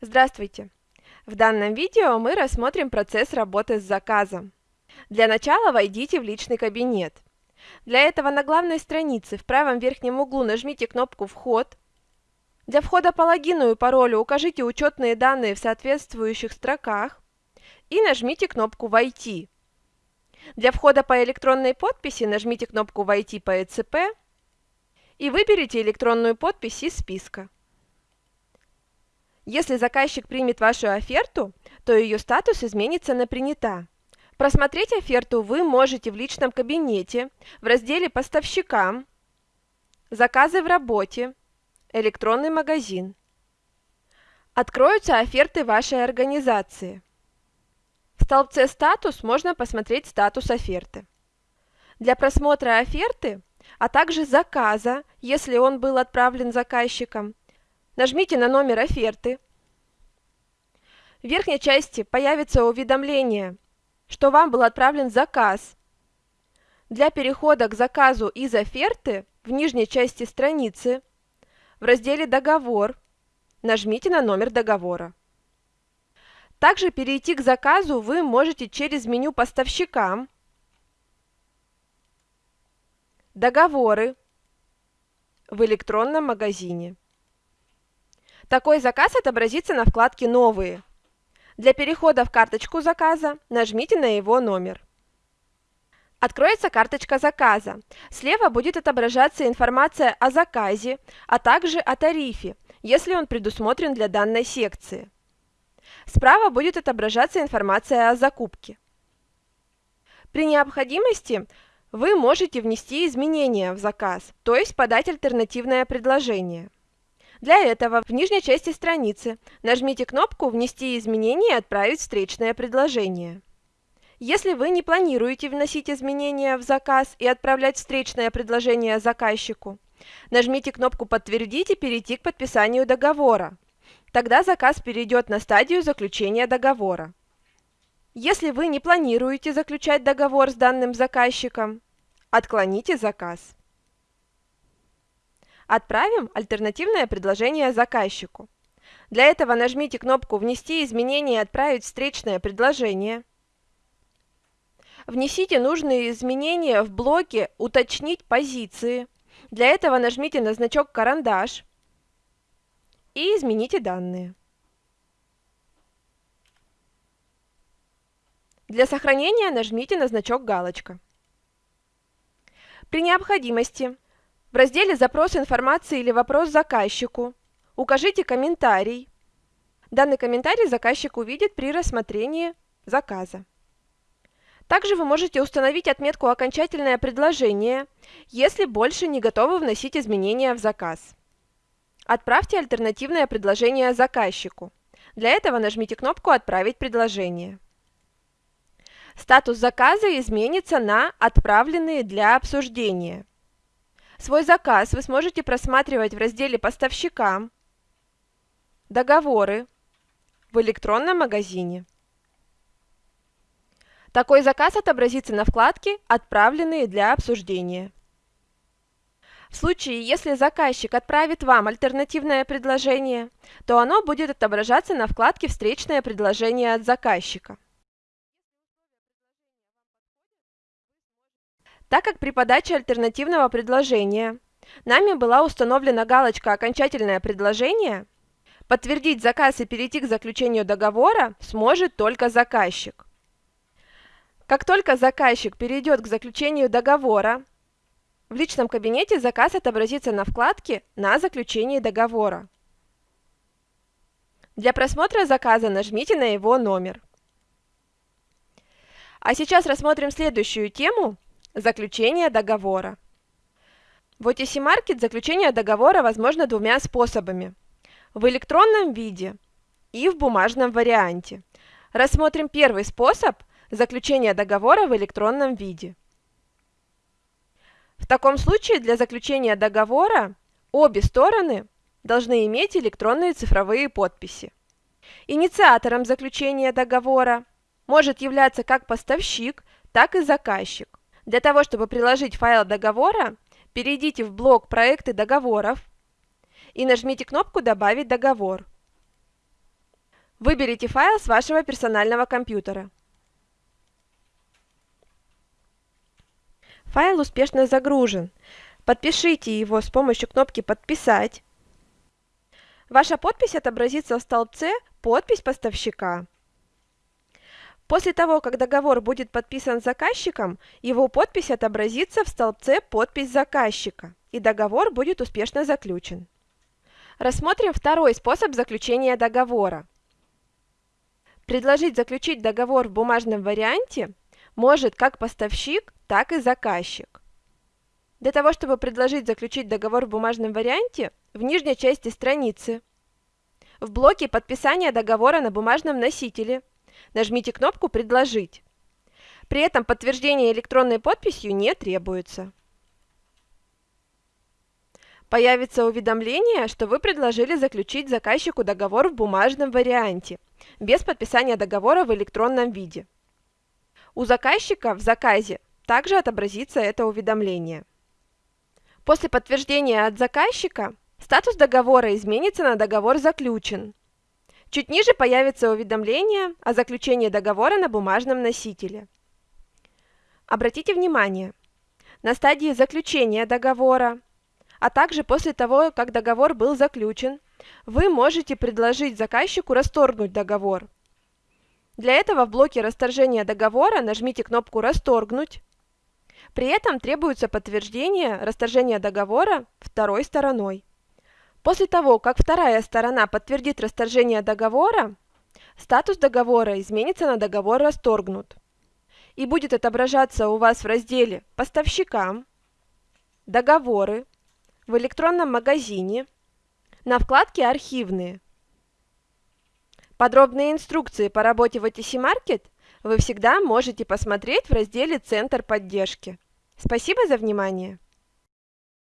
Здравствуйте! В данном видео мы рассмотрим процесс работы с заказом. Для начала войдите в личный кабинет. Для этого на главной странице в правом верхнем углу нажмите кнопку «Вход». Для входа по логину и паролю укажите учетные данные в соответствующих строках и нажмите кнопку «Войти». Для входа по электронной подписи нажмите кнопку «Войти по ЭЦП» и выберите электронную подпись из списка. Если заказчик примет вашу оферту, то ее статус изменится на «Принята». Просмотреть оферту вы можете в личном кабинете в разделе «Поставщикам», «Заказы в работе», «Электронный магазин». Откроются оферты вашей организации. В столбце «Статус» можно посмотреть статус оферты. Для просмотра оферты, а также заказа, если он был отправлен заказчиком, Нажмите на номер оферты. В верхней части появится уведомление, что вам был отправлен заказ. Для перехода к заказу из оферты в нижней части страницы в разделе «Договор» нажмите на номер договора. Также перейти к заказу вы можете через меню «Поставщикам», «Договоры» в электронном магазине. Такой заказ отобразится на вкладке «Новые». Для перехода в карточку заказа нажмите на его номер. Откроется карточка заказа. Слева будет отображаться информация о заказе, а также о тарифе, если он предусмотрен для данной секции. Справа будет отображаться информация о закупке. При необходимости вы можете внести изменения в заказ, то есть подать альтернативное предложение. Для этого в нижней части страницы нажмите кнопку «Внести изменения и отправить встречное предложение». Если вы не планируете вносить изменения в заказ и отправлять встречное предложение заказчику, нажмите кнопку «Подтвердить» и перейти к подписанию договора. Тогда заказ перейдет на стадию заключения договора. Если вы не планируете заключать договор с данным заказчиком, отклоните заказ. Отправим альтернативное предложение заказчику. Для этого нажмите кнопку «Внести изменения и отправить встречное предложение». Внесите нужные изменения в блоке «Уточнить позиции». Для этого нажмите на значок «Карандаш» и измените данные. Для сохранения нажмите на значок «Галочка». При необходимости в разделе «Запрос информации» или «Вопрос заказчику» укажите комментарий. Данный комментарий заказчик увидит при рассмотрении заказа. Также вы можете установить отметку «Окончательное предложение», если больше не готовы вносить изменения в заказ. Отправьте альтернативное предложение заказчику. Для этого нажмите кнопку «Отправить предложение». Статус заказа изменится на «Отправленные для обсуждения». Свой заказ вы сможете просматривать в разделе «Поставщикам», «Договоры» в электронном магазине. Такой заказ отобразится на вкладке «Отправленные для обсуждения». В случае, если заказчик отправит вам альтернативное предложение, то оно будет отображаться на вкладке «Встречное предложение от заказчика». Так как при подаче альтернативного предложения нами была установлена галочка «Окончательное предложение», подтвердить заказ и перейти к заключению договора сможет только заказчик. Как только заказчик перейдет к заключению договора, в личном кабинете заказ отобразится на вкладке «На заключении договора». Для просмотра заказа нажмите на его номер. А сейчас рассмотрим следующую тему Заключение договора. В OTC Market заключение договора возможно двумя способами. В электронном виде и в бумажном варианте. Рассмотрим первый способ – заключения договора в электронном виде. В таком случае для заключения договора обе стороны должны иметь электронные цифровые подписи. Инициатором заключения договора может являться как поставщик, так и заказчик. Для того, чтобы приложить файл договора, перейдите в блок «Проекты договоров» и нажмите кнопку «Добавить договор». Выберите файл с вашего персонального компьютера. Файл успешно загружен. Подпишите его с помощью кнопки «Подписать». Ваша подпись отобразится в столбце «Подпись поставщика». После того, как договор будет подписан заказчиком, его подпись отобразится в столбце «Подпись заказчика» и договор будет успешно заключен. Рассмотрим второй способ заключения договора. Предложить заключить договор в бумажном варианте может как поставщик, так и заказчик. Для того, чтобы предложить заключить договор в бумажном варианте, в нижней части страницы, в блоке подписания договора на бумажном носителе – Нажмите кнопку «Предложить». При этом подтверждение электронной подписью не требуется. Появится уведомление, что вы предложили заключить заказчику договор в бумажном варианте, без подписания договора в электронном виде. У заказчика в заказе также отобразится это уведомление. После подтверждения от заказчика статус договора изменится на договор заключен, Чуть ниже появится уведомление о заключении договора на бумажном носителе. Обратите внимание, на стадии заключения договора, а также после того, как договор был заключен, вы можете предложить заказчику расторгнуть договор. Для этого в блоке расторжения договора нажмите кнопку «Расторгнуть». При этом требуется подтверждение расторжения договора второй стороной. После того, как вторая сторона подтвердит расторжение договора, статус договора изменится на договор расторгнут и будет отображаться у вас в разделе «Поставщикам», «Договоры», в электронном магазине, на вкладке «Архивные». Подробные инструкции по работе в OTC Market вы всегда можете посмотреть в разделе «Центр поддержки». Спасибо за внимание!